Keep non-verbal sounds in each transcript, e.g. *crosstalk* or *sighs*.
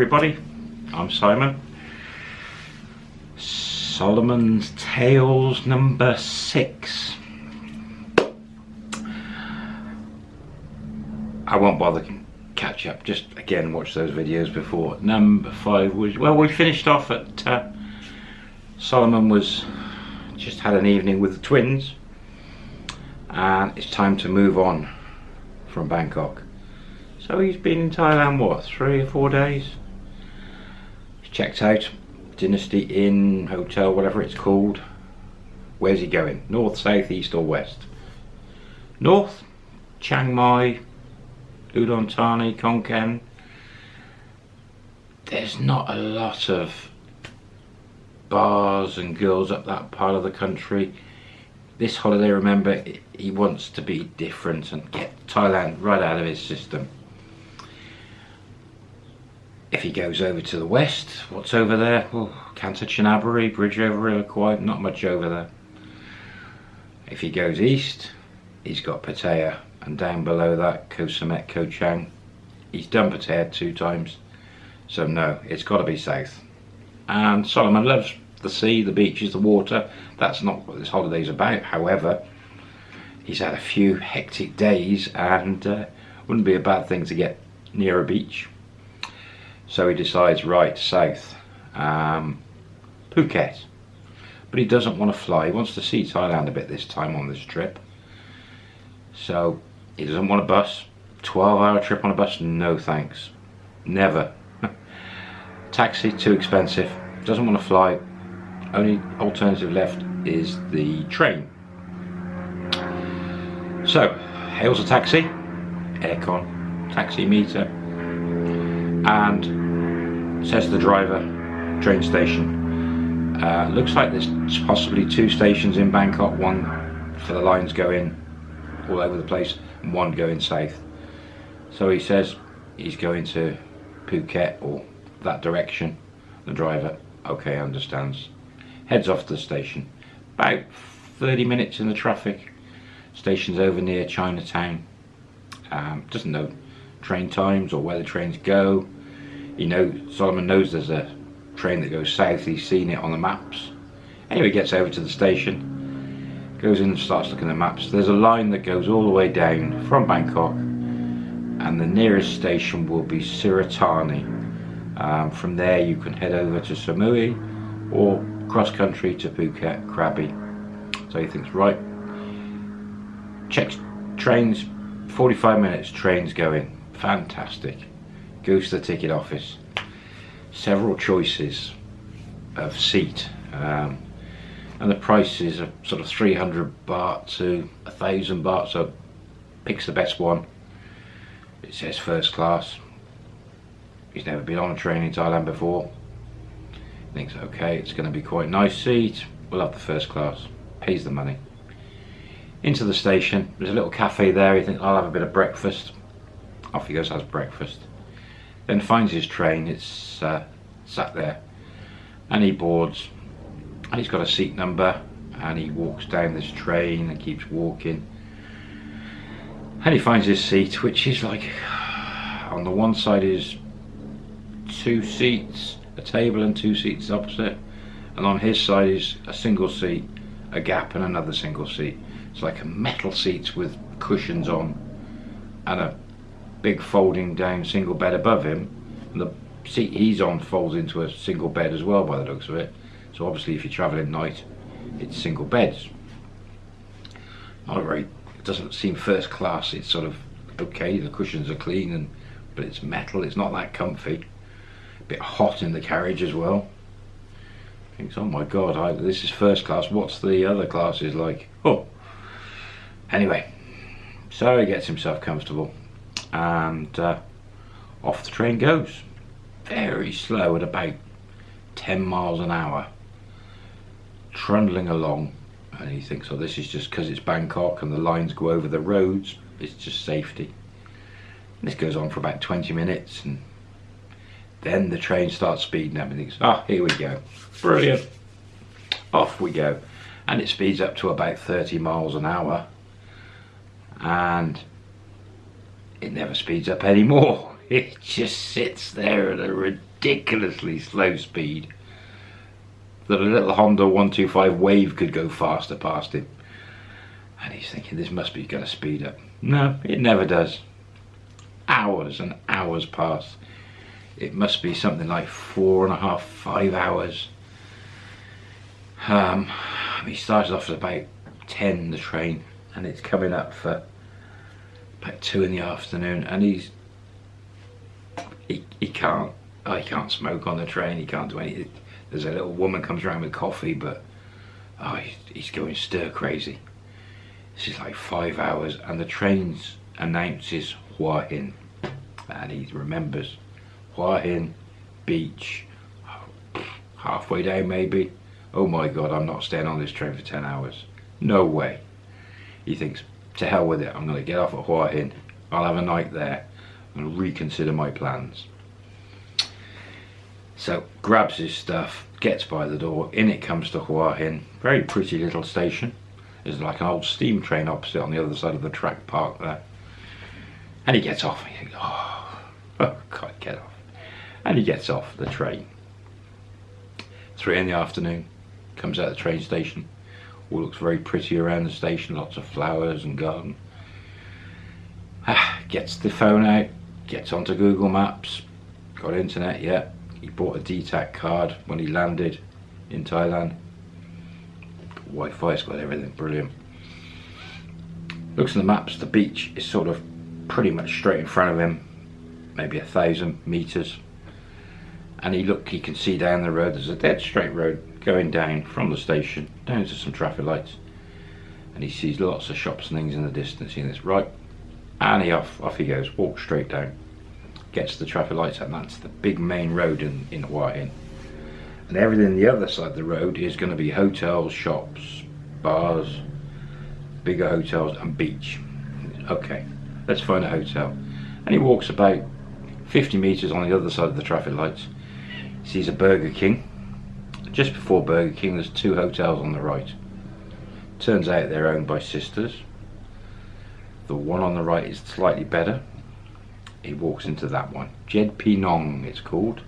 everybody, I'm Simon. Solomon's Tales number six. I won't bother catch up, just again watch those videos before. Number five was, well we finished off at, uh, Solomon was, just had an evening with the twins and it's time to move on from Bangkok. So he's been in Thailand, what, three or four days? Checked out Dynasty Inn, hotel, whatever it's called. Where's he going? North, south, east or west? North, Chiang Mai, Udon Thani, Khon Kaen. There's not a lot of bars and girls up that part of the country. This holiday, remember, he wants to be different and get Thailand right out of his system. If he goes over to the west, what's over there? Well, Canter Kanchanaburi, bridge over Kwai, not much over there. If he goes east, he's got Pattaya, and down below that, Koh Samet, Koh Chang. He's done Pattaya two times, so no, it's got to be south. And Solomon loves the sea, the beaches, the water. That's not what this holiday's about. However, he's had a few hectic days and uh, wouldn't be a bad thing to get near a beach. So he decides, right, south, um, Phuket. But he doesn't want to fly, he wants to see Thailand a bit this time on this trip. So he doesn't want a bus, 12 hour trip on a bus, no thanks, never. *laughs* Taxi, too expensive, doesn't want to fly, only alternative left is the train. So, hails a taxi, aircon, taxi meter, and says to the driver, train station. Uh, looks like there's possibly two stations in Bangkok, one for the lines going all over the place and one going south. So he says he's going to Phuket or that direction. The driver, okay, understands. Heads off to the station. About 30 minutes in the traffic. Station's over near Chinatown. Um, doesn't know train times or where the trains go. You know, Solomon knows there's a train that goes south, he's seen it on the maps. Anyway, gets over to the station, goes in and starts looking at the maps. There's a line that goes all the way down from Bangkok and the nearest station will be Surat Thani. Um, from there you can head over to Samui or cross country to Phuket, Krabi. So he thinks, right, checks trains, 45 minutes trains going, fantastic. Goes to the ticket office, several choices of seat. Um, and the prices are sort of 300 baht to a thousand baht, so picks the best one. It says first class. He's never been on a train in Thailand before. Thinks, okay, it's going to be quite nice seat. We'll have the first class. Pays the money. Into the station. There's a little cafe there. He thinks, I'll have a bit of breakfast. Off he goes, has breakfast. Then finds his train. It's uh, sat there. And he boards. And he's got a seat number. And he walks down this train and keeps walking. And he finds his seat, which is like, *sighs* on the one side is two seats, a table and two seats opposite. And on his side is a single seat, a gap and another single seat. It's like a metal seats with cushions on and a big folding down single bed above him. And the seat he's on folds into a single bed as well by the looks of it. So obviously if you're travelling night, it's single beds. Not very, it doesn't seem first class, it's sort of okay, the cushions are clean and but it's metal, it's not that comfy. A bit hot in the carriage as well. Thinks, oh my god, I, this is first class, what's the other classes like? Oh, anyway, so he gets himself comfortable and uh, off the train goes. Very slow at about 10 miles an hour, trundling along. And he thinks, oh, this is just because it's Bangkok and the lines go over the roads, it's just safety. And this goes on for about 20 minutes and then the train starts speeding up and he thinks, oh, here we go. Brilliant. Off we go. And it speeds up to about 30 miles an hour and it never speeds up anymore. *laughs* It just sits there at a ridiculously slow speed that a little Honda 125 Wave could go faster past him. And he's thinking this must be going to speed up. No, it never does. Hours and hours pass. It must be something like four and a half, five hours. Um, he started off at about 10, the train, and it's coming up for about two in the afternoon, and he's he, he can't oh, he can't smoke on the train, he can't do anything. There's a little woman comes around with coffee, but oh, he's, he's going stir crazy. This is like five hours, and the train announces Hua Hin, and he remembers Hua Hin Beach, halfway down maybe. Oh my god, I'm not staying on this train for 10 hours. No way. He thinks, to hell with it, I'm going to get off at Hua Hin. I'll have a night there and reconsider my plans. So grabs his stuff, gets by the door, in it comes to Hua Hin. Very pretty little station. There's like an old steam train opposite on the other side of the track park there. And he gets off. He thinks, oh, *laughs* oh God, get off. And he gets off the train. Three in the afternoon, comes out of the train station. All looks very pretty around the station, lots of flowers and garden. Ah, gets the phone out, gets onto Google Maps, got internet, yeah. He bought a DTAC card when he landed in Thailand. Wi-Fi's got everything, brilliant. Looks at the maps, the beach is sort of pretty much straight in front of him, maybe a thousand meters. And he look, he can see down the road, there's a dead straight road going down from the station down to some traffic lights. And he sees lots of shops and things in the distance. He thinks, right, and he off, off he goes, walks straight down, gets the traffic lights and that's the big main road in, in Hin. And everything on the other side of the road is going to be hotels, shops, bars, bigger hotels and beach. Okay, let's find a hotel. And he walks about 50 metres on the other side of the traffic lights, sees a Burger King. Just before Burger King there's two hotels on the right. Turns out they're owned by sisters the one on the right is slightly better. He walks into that one. Jed Pee Nong it's called.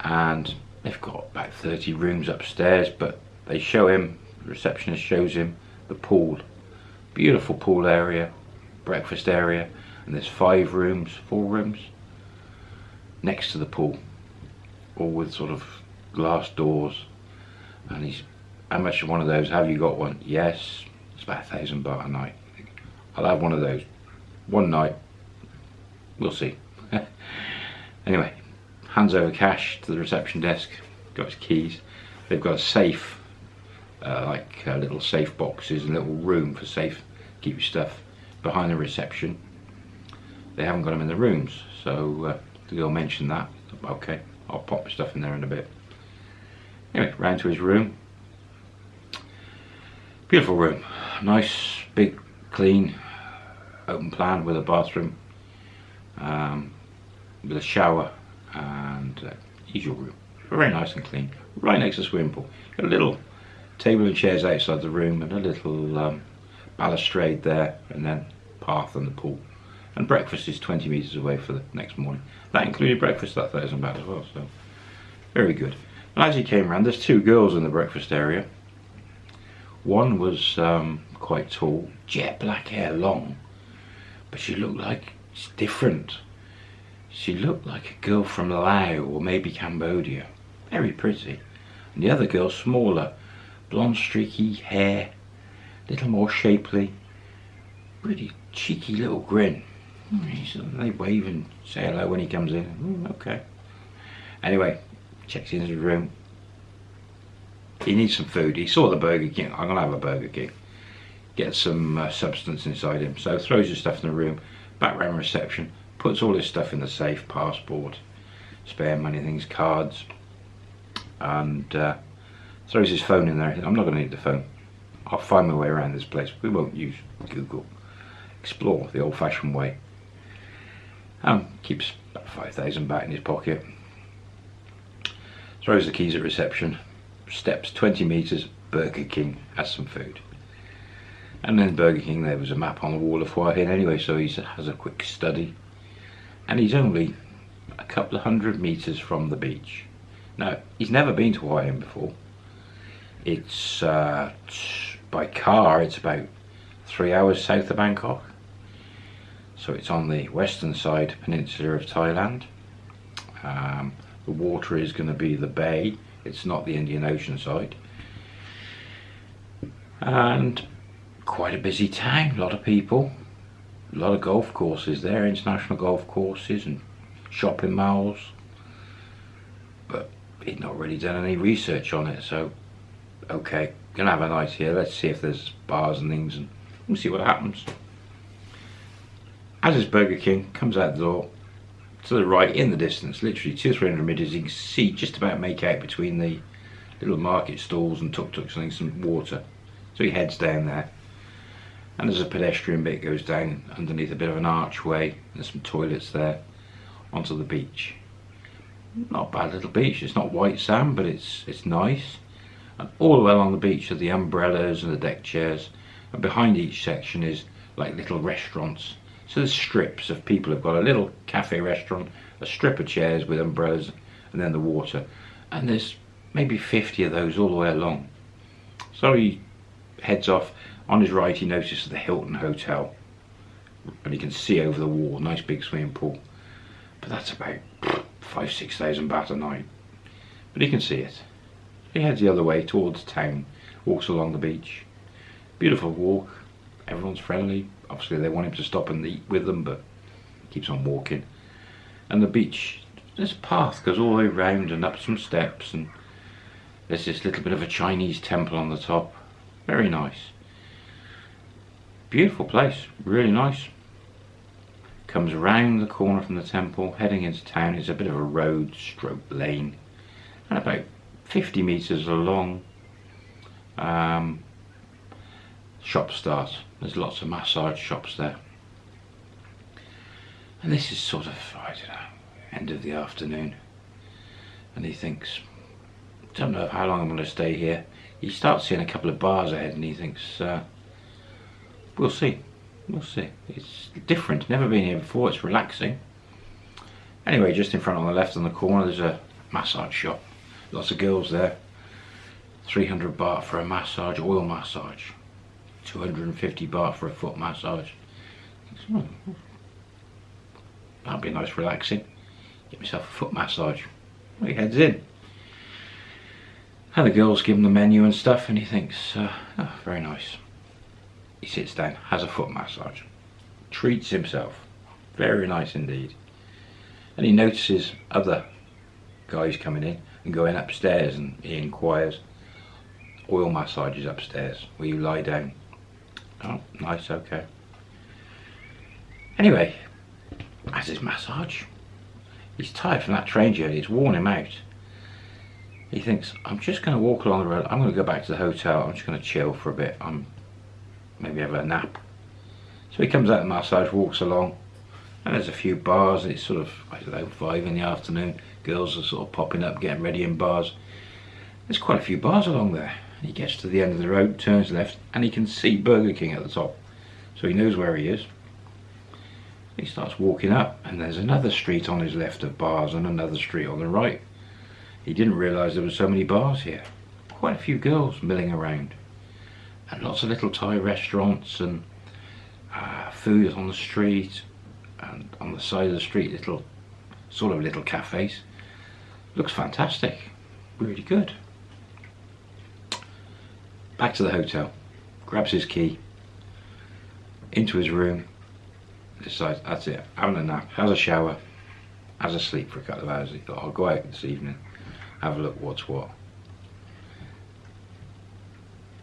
And they've got about 30 rooms upstairs, but they show him, the receptionist shows him the pool. Beautiful pool area, breakfast area, and there's five rooms, four rooms next to the pool, all with sort of glass doors. And he's, how much of one of those? Have you got one? Yes, it's about a thousand baht a night. I'll have one of those. One night. We'll see. *laughs* anyway, hands over cash to the reception desk. Got his keys. They've got a safe, uh, like uh, little safe boxes, and little room for safe, keep your stuff behind the reception. They haven't got them in the rooms, so uh, the girl mentioned that. Okay, I'll pop my stuff in there in a bit. Anyway, round to his room. Beautiful room. Nice, big, clean, open plan with a bathroom, um, with a shower and uh, usual room. Very nice and clean. Right next to the swimming pool. Got a little table and chairs outside the room and a little um, balustrade there and then path and the pool. And breakfast is 20 metres away for the next morning. That included breakfast that thousand baht as well, so very good. And as he came around, there's two girls in the breakfast area. One was um, quite tall, jet black hair, long, but she looked like different. She looked like a girl from Laos or maybe Cambodia. Very pretty. And the other girl smaller, blonde streaky hair, little more shapely. Pretty cheeky little grin. They wave and say hello when he comes in. Mm, okay. Anyway, checks into his room. He needs some food. He saw the Burger King. I'm going to have a Burger King get some uh, substance inside him. So throws his stuff in the room, back round reception, puts all his stuff in the safe, passport, spare money things, cards, and uh, throws his phone in there. I'm not going to need the phone. I'll find my way around this place. We won't use Google. Explore the old-fashioned way. Um, keeps about 5,000 baht in his pocket. Throws the keys at reception. Steps 20 metres, Burger King, has some food. And then Burger King, there was a map on the wall of Hua Hin anyway, so he has a quick study. And he's only a couple of hundred meters from the beach. Now, he's never been to Hua Hin before. It's, uh, by car, it's about three hours south of Bangkok. So it's on the western side peninsula of Thailand. Um, the water is going to be the bay, it's not the Indian Ocean side. And quite a busy town, a lot of people, a lot of golf courses there, international golf courses and shopping malls. But he'd not really done any research on it, so okay, gonna have a night here. Let's see if there's bars and things, and we'll see what happens. As is Burger King, comes out the door, to the right in the distance, literally two, three hundred meters, you can see just about make out between the little market stalls and tuk-tuks and some water. So he heads down there. And there's a pedestrian bit goes down underneath a bit of an archway. There's some toilets there onto the beach. Not bad little beach. It's not white sand, but it's it's nice. And all the way along the beach are the umbrellas and the deck chairs. And behind each section is like little restaurants. So there's strips of people who've got a little cafe restaurant, a strip of chairs with umbrellas, and then the water. And there's maybe 50 of those all the way along. So he heads off. On his right, he notices the Hilton Hotel. And he can see over the wall, nice big swimming pool. But that's about five, six thousand baht a night. But he can see it. He heads the other way towards town, walks along the beach. Beautiful walk, everyone's friendly. Obviously they want him to stop and eat with them, but he keeps on walking. And the beach, this path goes all the way round and up some steps and there's this little bit of a Chinese temple on the top. Very nice. Beautiful place, really nice. Comes around the corner from the temple, heading into town. It's a bit of a road stroke lane. And about 50 metres along. Um, shop start. There's lots of massage shops there. And this is sort of, I don't know, end of the afternoon. And he thinks, don't know how long I'm going to stay here. He starts seeing a couple of bars ahead and he thinks, uh, we'll see. We'll see. It's different, never been here before, it's relaxing. Anyway, just in front on the left on the corner there's a massage shop. Lots of girls there. 300 baht for a massage, oil massage. 250 baht for a foot massage. Oh, that'd be nice relaxing. Get myself a foot massage. He heads in. And the girls give him the menu and stuff and he thinks, uh, oh, very nice. He sits down, has a foot massage, treats himself. Very nice indeed. And he notices other guys coming in and going upstairs and he inquires, oil massages upstairs where you lie down Oh, nice, okay. Anyway, has his massage. He's tired from that train journey, it's worn him out. He thinks, I'm just going to walk along the road, I'm going to go back to the hotel, I'm just going to chill for a bit, I'm maybe have a nap. So he comes out of the massage, walks along, and there's a few bars, it's sort of, I don't know, five in the afternoon, girls are sort of popping up, getting ready in bars. There's quite a few bars along there. He gets to the end of the road, turns left, and he can see Burger King at the top. So he knows where he is. He starts walking up, and there's another street on his left of bars and another street on the right. He didn't realise there were so many bars here. Quite a few girls milling around. And lots of little Thai restaurants and uh, food on the street and on the side of the street little sort of little cafes. Looks fantastic. Really good back to the hotel, grabs his key, into his room, decides that's it, having a nap, has a shower, has a sleep for a couple of hours. He thought, I'll go out this evening, have a look what's what.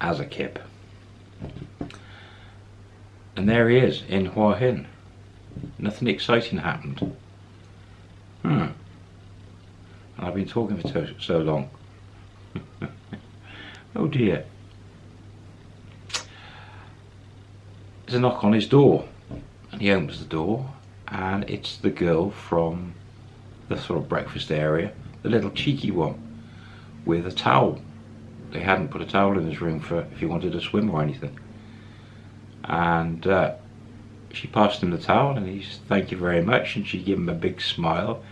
As a kip. And there he is in Hua Hin. Nothing exciting happened. Hmm. And I've been talking for so long. *laughs* oh dear. A knock on his door. And he opens the door and it's the girl from the sort of breakfast area the little cheeky one with a towel. They hadn't put a towel in his room for if he wanted to swim or anything. And uh, she passed him the towel and he he's thank you very much and she gave him a big smile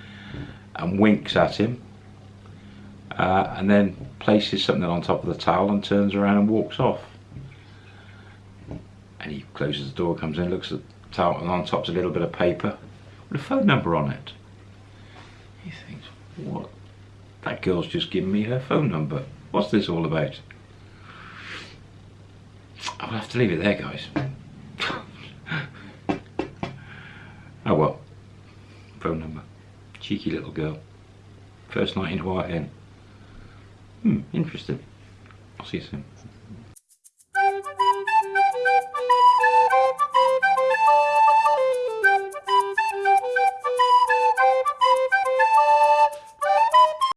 and winks at him. Uh, and then places something on top of the towel and turns around and walks off. And he closes the door, comes in, looks at the towel and on top's a little bit of paper with a phone number on it. He thinks, what? That girl's just given me her phone number. What's this all about? I'll have to leave it there, guys. *laughs* oh well. Phone number. Cheeky little girl. First night in Hin. Hmm, interesting. I'll see you soon.